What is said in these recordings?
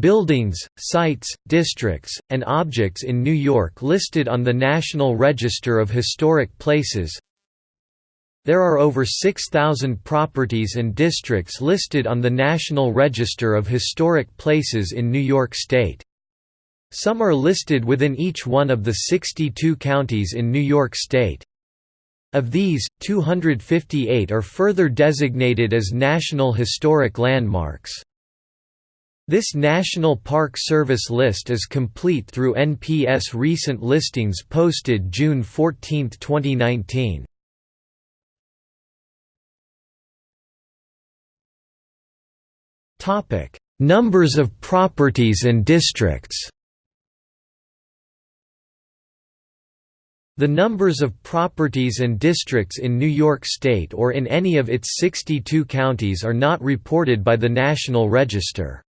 Buildings, sites, districts, and objects in New York listed on the National Register of Historic Places There are over 6,000 properties and districts listed on the National Register of Historic Places in New York State. Some are listed within each one of the 62 counties in New York State. Of these, 258 are further designated as National Historic Landmarks. This National Park Service list is complete through NPS recent listings posted June 14, 2019. Topic: Numbers of properties and districts. The numbers of properties and districts in New York State or in any of its 62 counties are not reported by the National Register.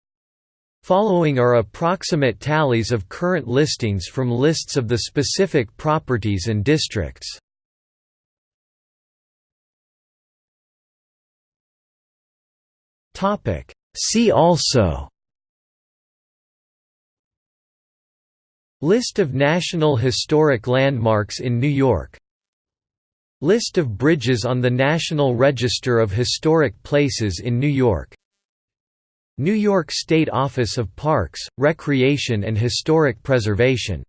Following are approximate tallies of current listings from lists of the specific properties and districts. See also List of National Historic Landmarks in New York List of bridges on the National Register of Historic Places in New York New York State Office of Parks, Recreation and Historic Preservation